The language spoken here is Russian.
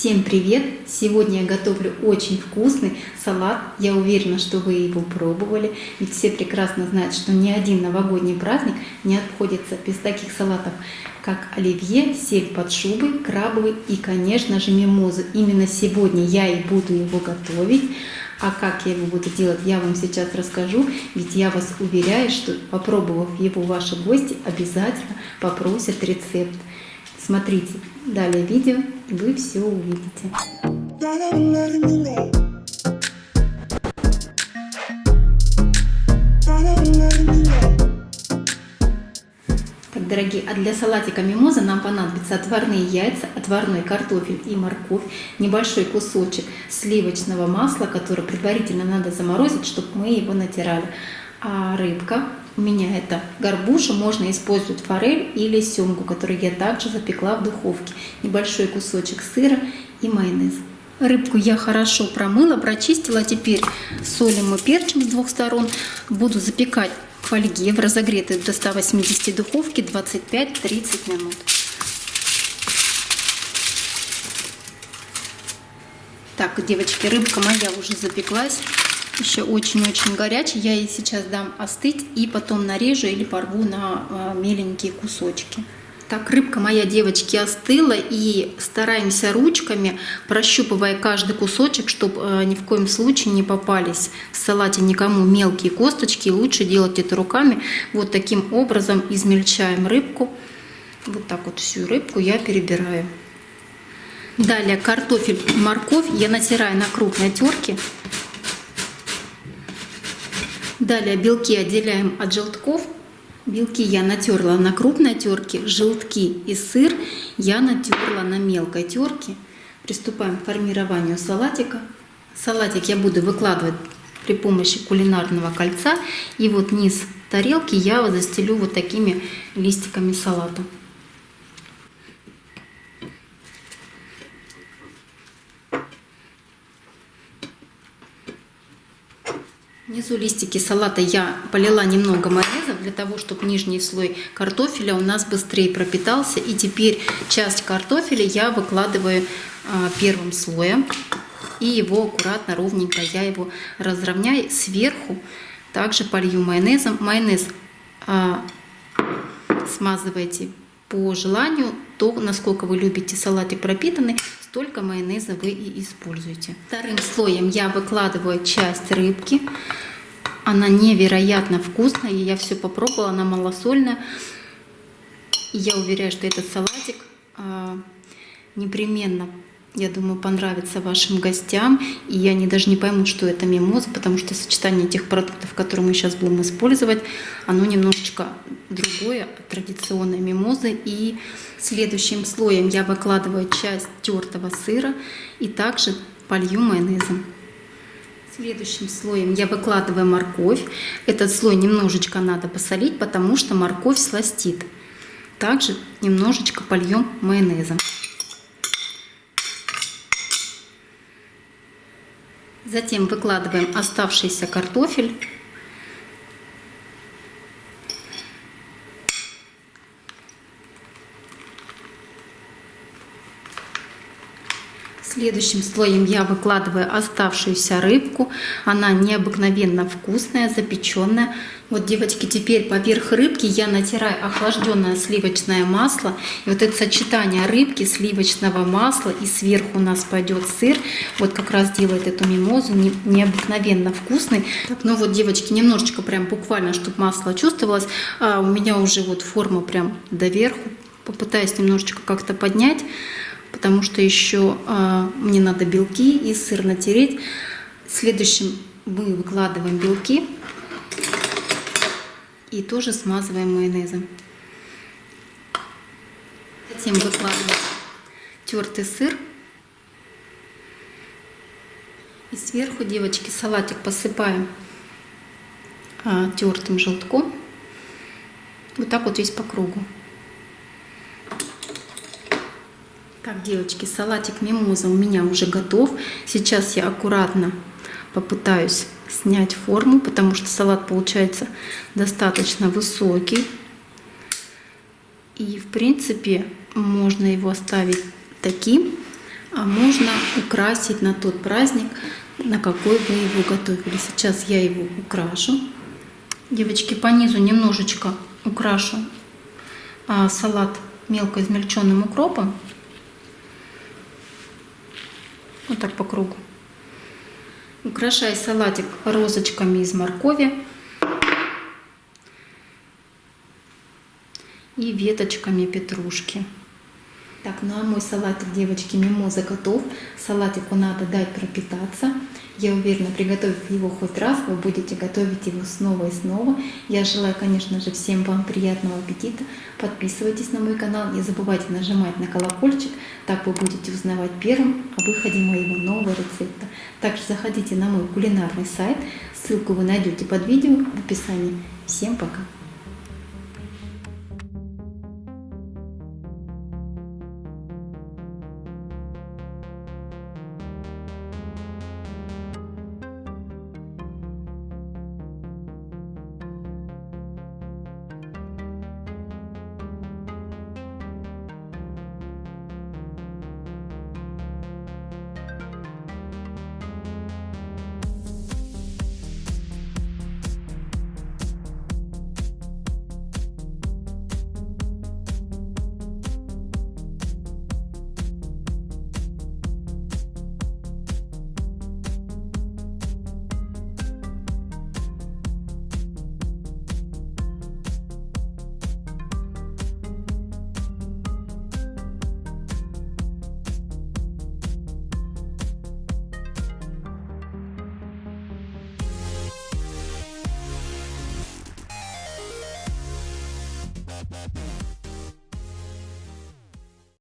Всем привет! Сегодня я готовлю очень вкусный салат. Я уверена, что вы его пробовали. Ведь все прекрасно знают, что ни один новогодний праздник не обходится без таких салатов, как оливье, сель под шубой, крабовый и, конечно же, мимозу. Именно сегодня я и буду его готовить. А как я его буду делать, я вам сейчас расскажу, ведь я вас уверяю, что попробовав его, ваши гости обязательно попросят рецепт. Смотрите далее видео, и вы все увидите. Так, дорогие, а для салатика мимоза нам понадобятся отварные яйца, отварной картофель и морковь, небольшой кусочек сливочного масла, которое предварительно надо заморозить, чтобы мы его натирали, а рыбка, у меня это горбуша, можно использовать форель или семгу, которую я также запекла в духовке. Небольшой кусочек сыра и майонез. Рыбку я хорошо промыла, прочистила. Теперь солим и перчим с двух сторон. Буду запекать в фольге в разогретой до 180 духовки 25-30 минут. Так, девочки, рыбка моя уже запеклась еще очень-очень горячий. Я ей сейчас дам остыть и потом нарежу или порву на а, меленькие кусочки. Так, рыбка моя, девочки, остыла и стараемся ручками, прощупывая каждый кусочек, чтобы э, ни в коем случае не попались в салате никому мелкие косточки. Лучше делать это руками. Вот таким образом измельчаем рыбку. Вот так вот всю рыбку я перебираю. Далее картофель, морковь я натираю на крупной терке. Далее белки отделяем от желтков. Белки я натерла на крупной терке, желтки и сыр я натерла на мелкой терке. Приступаем к формированию салатика. Салатик я буду выкладывать при помощи кулинарного кольца. И вот низ тарелки я застелю вот такими листиками салата. Внизу листики салата я полила немного майонеза для того, чтобы нижний слой картофеля у нас быстрее пропитался. И теперь часть картофеля я выкладываю а, первым слоем. И его аккуратно, ровненько я его разровняю. Сверху также полью майонезом. Майонез а, смазывайте по желанию, то, насколько вы любите салатик пропитанный, столько майонеза вы и используете. Вторым слоем я выкладываю часть рыбки. Она невероятно вкусная, я все попробовала, она малосольная. И я уверяю, что этот салатик а, непременно я думаю, понравится вашим гостям. И я они даже не поймут, что это мимоза, потому что сочетание тех продуктов, которые мы сейчас будем использовать, оно немножечко другое от традиционной мимозы. И следующим слоем я выкладываю часть тертого сыра и также полью майонезом. Следующим слоем я выкладываю морковь. Этот слой немножечко надо посолить, потому что морковь сластит. Также немножечко польем майонезом. Затем выкладываем оставшийся картофель. Следующим слоем я выкладываю оставшуюся рыбку. Она необыкновенно вкусная, запеченная. Вот, девочки, теперь поверх рыбки я натираю охлажденное сливочное масло. И вот это сочетание рыбки, сливочного масла и сверху у нас пойдет сыр. Вот как раз делает эту мимозу необыкновенно вкусный. Ну вот, девочки, немножечко прям буквально, чтобы масло чувствовалось. А у меня уже вот форма прям доверху. Попытаюсь немножечко как-то поднять потому что еще а, мне надо белки и сыр натереть. Следующим мы выкладываем белки и тоже смазываем майонезом. Затем выкладываем тертый сыр. И сверху, девочки, салатик посыпаем а, тертым желтком. Вот так вот весь по кругу. Так, девочки, салатик мимоза у меня уже готов. Сейчас я аккуратно попытаюсь снять форму, потому что салат получается достаточно высокий. И, в принципе, можно его оставить таким. а можно украсить на тот праздник, на какой вы его готовили. Сейчас я его украшу. Девочки, по низу немножечко украшу а, салат мелко измельченным укропом. Вот так по кругу. Украшай салатик розочками из моркови и веточками петрушки. Так, ну а мой салатик, девочки, мимоза готов. Салатику надо дать пропитаться. Я уверена, приготовив его хоть раз, вы будете готовить его снова и снова. Я желаю, конечно же, всем вам приятного аппетита. Подписывайтесь на мой канал, не забывайте нажимать на колокольчик, так вы будете узнавать первым о выходе моего нового рецепта. Также заходите на мой кулинарный сайт, ссылку вы найдете под видео в описании. Всем пока!